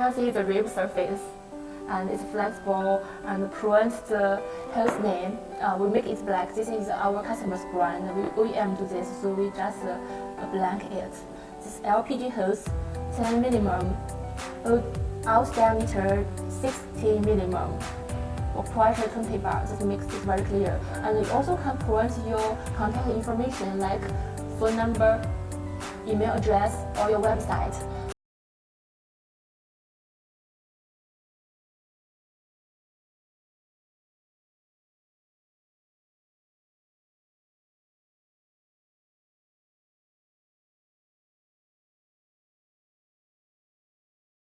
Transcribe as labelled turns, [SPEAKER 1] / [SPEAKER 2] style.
[SPEAKER 1] can see the rib surface and it's flexible and print the host name. Uh, we make it black. This is our customer's brand. We OEM do this, so we just uh, blank it. This LPG hose, 10 minimum, uh, out diameter 60 minimum, or pressure 20 bar. This makes it very clear. And you also can print your contact information like phone number, email address, or your website.